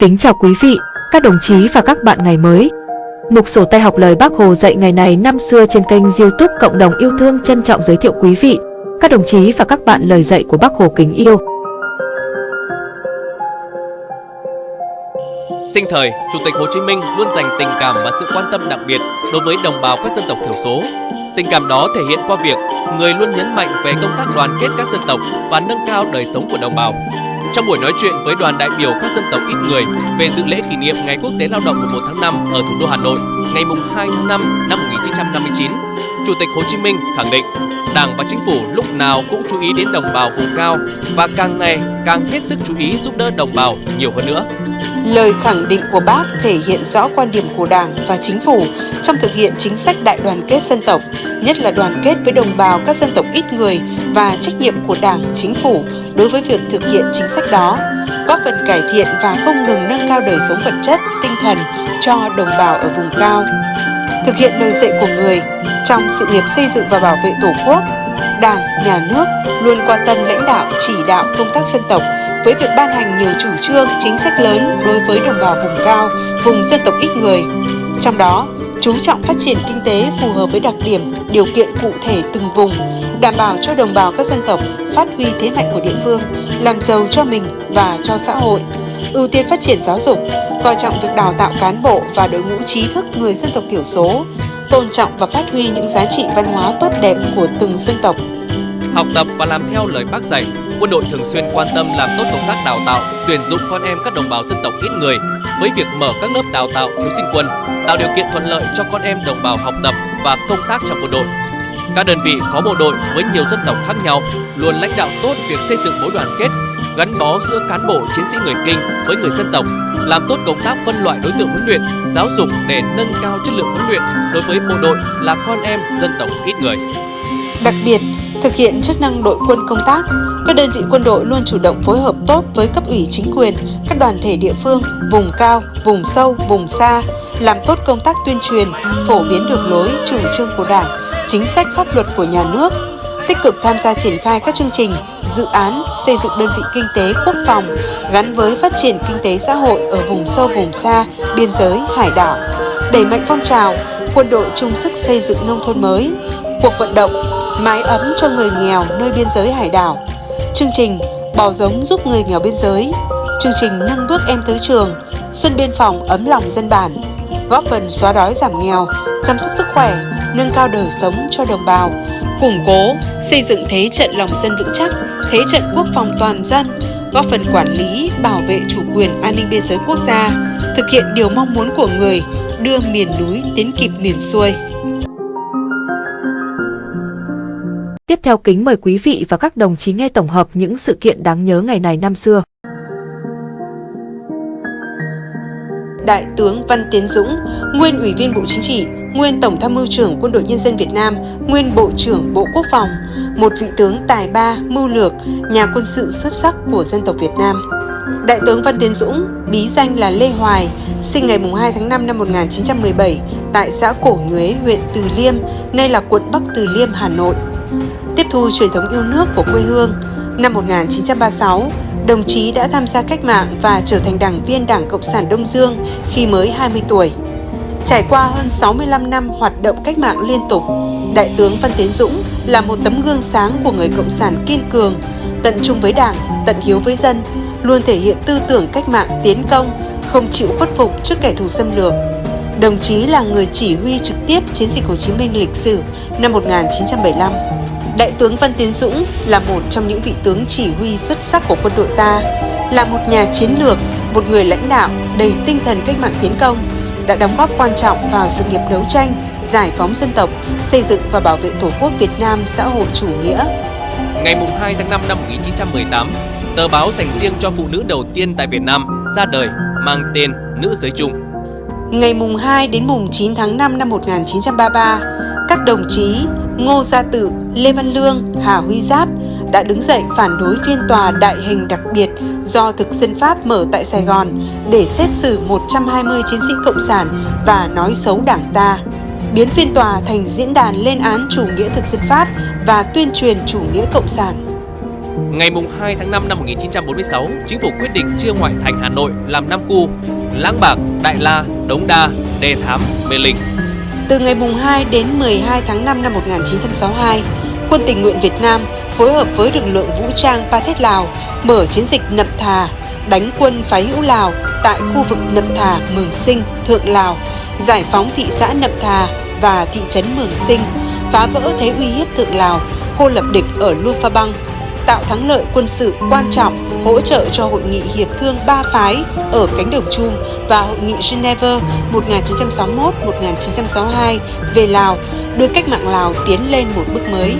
Kính chào quý vị, các đồng chí và các bạn ngày mới. Mục sổ tay học lời Bác Hồ dạy ngày này năm xưa trên kênh youtube Cộng đồng yêu thương trân trọng giới thiệu quý vị, các đồng chí và các bạn lời dạy của Bác Hồ kính yêu. Sinh thời, Chủ tịch Hồ Chí Minh luôn dành tình cảm và sự quan tâm đặc biệt đối với đồng bào các dân tộc thiểu số. Tình cảm đó thể hiện qua việc người luôn nhấn mạnh về công tác đoàn kết các dân tộc và nâng cao đời sống của đồng bào. Trong buổi nói chuyện với đoàn đại biểu các dân tộc ít người về dự lễ kỷ niệm Ngày Quốc tế Lao động mùng 1 tháng 5 ở thủ đô Hà Nội ngày mùng 2 tháng 5 năm 1959, Chủ tịch Hồ Chí Minh khẳng định Đảng và Chính phủ lúc nào cũng chú ý đến đồng bào vùng cao và càng ngày càng hết sức chú ý giúp đỡ đồng bào nhiều hơn nữa. Lời khẳng định của bác thể hiện rõ quan điểm của Đảng và Chính phủ trong thực hiện chính sách đại đoàn kết dân tộc, nhất là đoàn kết với đồng bào các dân tộc ít người và trách nhiệm của Đảng, Chính phủ đối với việc thực hiện chính sách đó, góp phần cải thiện và không ngừng nâng cao đời sống vật chất, tinh thần cho đồng bào ở vùng cao. Thực hiện lời dạy của người trong sự nghiệp xây dựng và bảo vệ Tổ quốc, Đảng, Nhà nước luôn quan tâm lãnh đạo, chỉ đạo công tác dân tộc với việc ban hành nhiều chủ trương, chính sách lớn đối với đồng bào vùng cao, vùng dân tộc ít người. Trong đó, chú trọng phát triển kinh tế phù hợp với đặc điểm, điều kiện cụ thể từng vùng, đảm bảo cho đồng bào các dân tộc phát huy thế mạnh của địa phương, làm giàu cho mình và cho xã hội, ưu tiên phát triển giáo dục, coi trọng việc đào tạo cán bộ và đội ngũ trí thức người dân tộc thiểu số, tôn trọng và phát huy những giá trị văn hóa tốt đẹp của từng dân tộc. Học tập và làm theo lời bác dạy, quân đội thường xuyên quan tâm làm tốt công tác đào tạo, tuyển dụng con em các đồng bào dân tộc ít người với việc mở các lớp đào tạo thiếu sinh quân, tạo điều kiện thuận lợi cho con em đồng bào học tập và công tác trong quân đội. Các đơn vị có bộ đội với nhiều dân tộc khác nhau luôn lãnh đạo tốt việc xây dựng mối đoàn kết, gắn bó giữa cán bộ chiến sĩ người Kinh với người dân tộc, làm tốt công tác phân loại đối tượng huấn luyện, giáo dục để nâng cao chất lượng huấn luyện đối với bộ đội là con em dân tộc ít người. Đặc biệt, thực hiện chức năng đội quân công tác, các đơn vị quân đội luôn chủ động phối hợp tốt với cấp ủy chính quyền, các đoàn thể địa phương, vùng cao, vùng sâu, vùng xa, làm tốt công tác tuyên truyền, phổ biến đường lối, chủ trương của Đảng, chính sách pháp luật của nhà nước, tích cực tham gia triển khai các chương trình, dự án xây dựng đơn vị kinh tế quốc phòng gắn với phát triển kinh tế xã hội ở vùng sâu vùng xa, biên giới, hải đảo, đẩy mạnh phong trào quân đội chung sức xây dựng nông thôn mới, cuộc vận động mái ấm cho người nghèo nơi biên giới hải đảo, chương trình bò giống giúp người nghèo biên giới, chương trình nâng bước em tới trường, xuân biên phòng ấm lòng dân bản, góp phần xóa đói giảm nghèo, chăm sóc sức khỏe, nâng cao đời sống cho đồng bào, củng cố, xây dựng thế trận lòng dân vững chắc, thế trận quốc phòng toàn dân, góp phần quản lý, bảo vệ chủ quyền an ninh biên giới quốc gia, thực hiện điều mong muốn của người, đưa miền núi tiến kịp miền xuôi. Tiếp theo kính mời quý vị và các đồng chí nghe tổng hợp những sự kiện đáng nhớ ngày này năm xưa. Đại tướng Văn Tiến Dũng, nguyên Ủy viên Bộ Chính trị, nguyên Tổng tham mưu trưởng Quân đội Nhân dân Việt Nam, nguyên Bộ trưởng Bộ Quốc phòng, một vị tướng tài ba, mưu lược, nhà quân sự xuất sắc của dân tộc Việt Nam. Đại tướng Văn Tiến Dũng, bí danh là Lê Hoài, sinh ngày 2 tháng 5 năm 1917 tại xã Cổ Nhuế, huyện Từ Liêm, nay là quận Bắc Từ Liêm, Hà Nội. Tiếp thu truyền thống yêu nước của quê hương, năm 1936, đồng chí đã tham gia cách mạng và trở thành đảng viên Đảng Cộng sản Đông Dương khi mới 20 tuổi. Trải qua hơn 65 năm hoạt động cách mạng liên tục, Đại tướng Văn Tiến Dũng là một tấm gương sáng của người Cộng sản kiên cường, tận trung với Đảng, tận hiếu với dân, luôn thể hiện tư tưởng cách mạng tiến công, không chịu khuất phục trước kẻ thù xâm lược. Đồng chí là người chỉ huy trực tiếp chiến dịch Hồ Chí Minh lịch sử năm 1975. Đại tướng Văn Tiến Dũng là một trong những vị tướng chỉ huy xuất sắc của quân đội ta, là một nhà chiến lược, một người lãnh đạo đầy tinh thần cách mạng tiến công, đã đóng góp quan trọng vào sự nghiệp đấu tranh, giải phóng dân tộc, xây dựng và bảo vệ Tổ quốc Việt Nam xã hội chủ nghĩa. Ngày 2 tháng 5 năm 1918, tờ báo dành riêng cho phụ nữ đầu tiên tại Việt Nam ra đời mang tên Nữ Giới Trung. Ngày mùng 2 đến mùng 9 tháng 5 năm 1933, các đồng chí Ngô Gia Tự, Lê Văn Lương, Hà Huy Giáp đã đứng dậy phản đối phiên tòa đại hình đặc biệt do thực dân Pháp mở tại Sài Gòn để xét xử 120 chiến sĩ Cộng sản và nói xấu đảng ta, biến phiên tòa thành diễn đàn lên án chủ nghĩa thực dân Pháp và tuyên truyền chủ nghĩa Cộng sản. Ngày 2 tháng 5 năm 1946, chính phủ quyết định chia ngoại thành Hà Nội làm 5 khu: Lãng Bạc, Đại La, Đống Đa, Đề Thám, Mê Linh. Từ ngày 2 đến 12 tháng 5 năm 1962, Quân tình nguyện Việt Nam phối hợp với lực lượng vũ trang Pathet Lào mở chiến dịch Nậm Thà, đánh quân phái hữu Lào tại khu vực Nậm Thà, Mường Sinh, Thượng Lào, giải phóng thị xã Nậm Thà và thị trấn Mường Sinh, phá vỡ thế uy hiếp Thượng Lào, cô lập địch ở Lufa Bang tạo thắng lợi quân sự quan trọng, hỗ trợ cho hội nghị hiệp thương ba phái ở cánh đồng Chum và hội nghị Geneva 1961-1962 về Lào, đưa cách mạng Lào tiến lên một bước mới.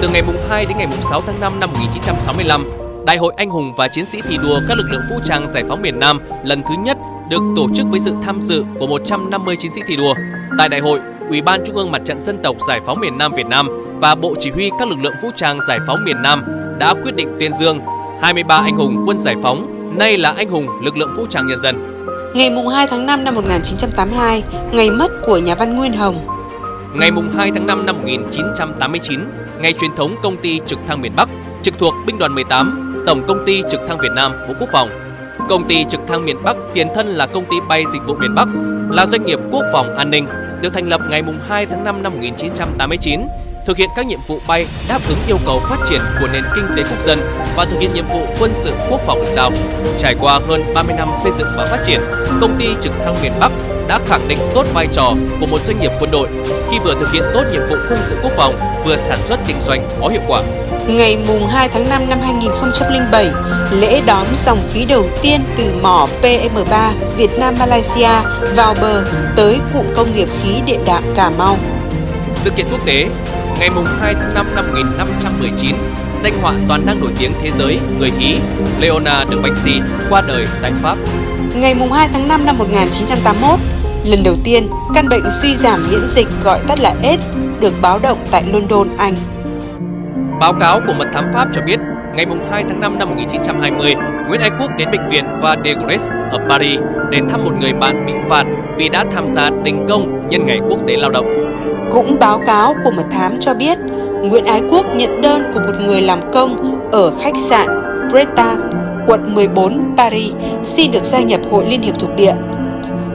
Từ ngày 2 đến ngày 6 tháng 5 năm 1965, Đại hội Anh hùng và chiến sĩ thi đua các lực lượng vũ trang giải phóng miền Nam lần thứ nhất được tổ chức với sự tham dự của 150 chiến sĩ thi đua. Tại đại hội, Ủy ban Trung ương Mặt trận Dân tộc Giải phóng miền Nam Việt Nam và Bộ Chỉ huy các lực lượng vũ trang giải phóng miền Nam đã quyết định tuyên dương 23 anh hùng quân giải phóng, nay là anh hùng lực lượng vũ trang nhân dân. Ngày 2 tháng 5 năm 1982, ngày mất của nhà văn Nguyên Hồng. Ngày 2 tháng 5 năm 1989, ngày truyền thống công ty trực thăng miền Bắc, trực thuộc binh đoàn 18, Tổng công ty trực thăng Việt Nam, Bộ Quốc phòng. Công ty trực thăng miền Bắc tiền thân là công ty bay dịch vụ miền Bắc, là doanh nghiệp quốc phòng an ninh, được thành lập ngày 2 tháng 5 năm 1989 thực hiện các nhiệm vụ bay đáp ứng yêu cầu phát triển của nền kinh tế quốc dân và thực hiện nhiệm vụ quân sự quốc phòng được giao. Trải qua hơn 30 năm xây dựng và phát triển, công ty trực thăng miền Bắc đã khẳng định tốt vai trò của một doanh nghiệp quân đội khi vừa thực hiện tốt nhiệm vụ quân sự quốc phòng, vừa sản xuất kinh doanh có hiệu quả. Ngày mùng 2 tháng 5 năm 2007, lễ đón dòng khí đầu tiên từ mỏ PM3 Việt Nam Malaysia vào bờ tới cụm công nghiệp khí điện đạm Cà Mau. Sự kiện quốc tế ngày 2 tháng 5 năm 1519, danh họa toàn năng nổi tiếng thế giới người Ý Leonardo da Vinci qua đời tại Pháp. Ngày 2 tháng 5 năm 1981, lần đầu tiên căn bệnh suy giảm miễn dịch gọi tắt là AIDS được báo động tại London, Anh. Báo cáo của mật thám Pháp cho biết, ngày 2 tháng 5 năm 1920, Nguyễn Ái Quốc đến bệnh viện Va de ở Paris để thăm một người bạn bị phạt vì đã tham gia đình công nhân ngày quốc tế lao động. Cũng báo cáo của mật thám cho biết, Nguyễn Ái Quốc nhận đơn của một người làm công ở khách sạn Bretan, quận 14, Paris, xin được gia nhập Hội Liên hiệp thuộc địa.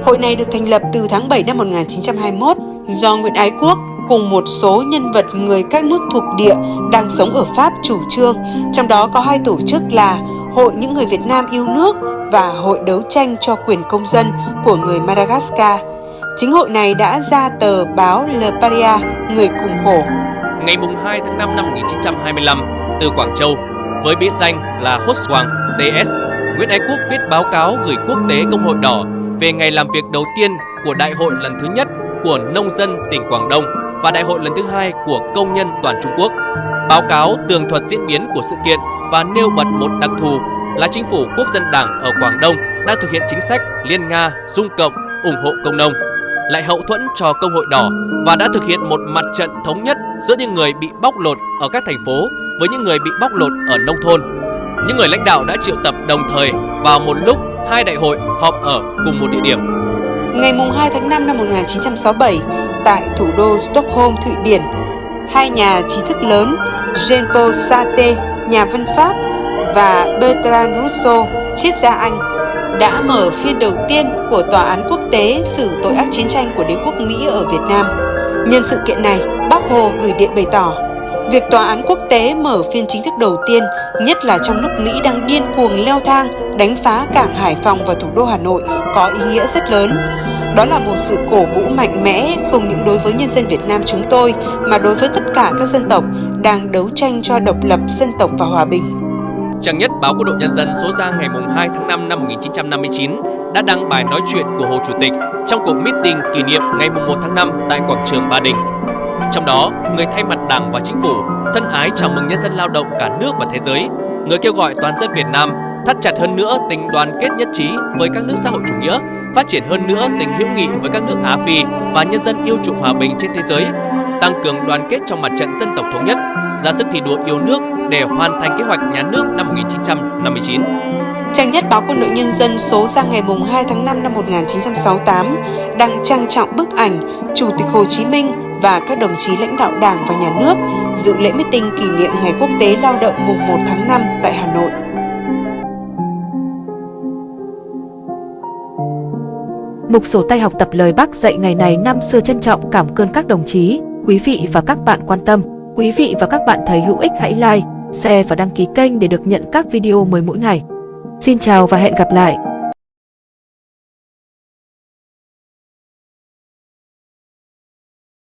Hội này được thành lập từ tháng 7 năm 1921 do Nguyễn Ái Quốc cùng một số nhân vật người các nước thuộc địa đang sống ở Pháp chủ trương, trong đó có hai tổ chức là Hội những người Việt Nam yêu nước và Hội đấu tranh cho quyền công dân của người Madagascar – Chính hội này đã ra tờ báo Le Paria, Người cùng khổ. Ngày 2 tháng 5 năm 1925, từ Quảng Châu, với bí danh là Hốt Hoàng TS, Nguyễn Ái Quốc viết báo cáo gửi quốc tế Công hội Đỏ về ngày làm việc đầu tiên của đại hội lần thứ nhất của nông dân tỉnh Quảng Đông và đại hội lần thứ hai của công nhân toàn Trung Quốc. Báo cáo tường thuật diễn biến của sự kiện và nêu bật một đặc thù là chính phủ quốc dân đảng ở Quảng Đông đã thực hiện chính sách liên Nga, dung cộng, ủng hộ công nông lại hậu thuẫn cho công hội đỏ và đã thực hiện một mặt trận thống nhất giữa những người bị bóc lột ở các thành phố với những người bị bóc lột ở nông thôn. Những người lãnh đạo đã triệu tập đồng thời vào một lúc hai đại hội họp ở cùng một địa điểm. Ngày 2 tháng 5 năm 1967, tại thủ đô Stockholm, Thụy Điển, hai nhà trí thức lớn Jean-Paul Sartre, nhà văn Pháp và Bertrand Russo, triết gia Anh đã mở phiên đầu tiên của Tòa án quốc tế xử tội ác chiến tranh của đế quốc Mỹ ở Việt Nam. Nhân sự kiện này, Bác Hồ gửi điện bày tỏ, việc Tòa án quốc tế mở phiên chính thức đầu tiên, nhất là trong lúc Mỹ đang điên cuồng leo thang, đánh phá cảng Hải Phòng và thủ đô Hà Nội, có ý nghĩa rất lớn. Đó là một sự cổ vũ mạnh mẽ không những đối với nhân dân Việt Nam chúng tôi mà đối với tất cả các dân tộc đang đấu tranh cho độc lập dân tộc và hòa bình. Trang nhất báo Quân đội Nhân dân số ra ngày 2 tháng 5 năm 1959 đã đăng bài nói chuyện của Hồ Chủ tịch trong cuộc meeting kỷ niệm ngày 1 tháng 5 tại quảng trường Ba Đình. Trong đó, người thay mặt Đảng và Chính phủ thân ái chào mừng nhân dân lao động cả nước và thế giới. Người kêu gọi toàn dân Việt Nam thắt chặt hơn nữa tình đoàn kết nhất trí với các nước xã hội chủ nghĩa, phát triển hơn nữa tình hữu nghị với các nước Á Phi và nhân dân yêu chuộng hòa bình trên thế giới, tăng cường đoàn kết trong mặt trận dân tộc thống nhất, ra sức thi đua yêu nước để hoàn thành kế hoạch nhà nước năm 1959. Trang nhất báo Quân đội Nhân dân số ra ngày 2 tháng 5 năm 1968 đăng trang trọng bức ảnh Chủ tịch Hồ Chí Minh và các đồng chí lãnh đạo Đảng và Nhà nước dự lễ meeting kỷ niệm Ngày Quốc tế Lao động mùng 1 tháng 5 tại Hà Nội. Mục sổ tay học tập lời Bác dạy ngày này năm xưa trân trọng cảm ơn các đồng chí, quý vị và các bạn quan tâm. Quý vị và các bạn thấy hữu ích hãy like, share và đăng ký kênh để được nhận các video mới mỗi ngày. Xin chào và hẹn gặp lại!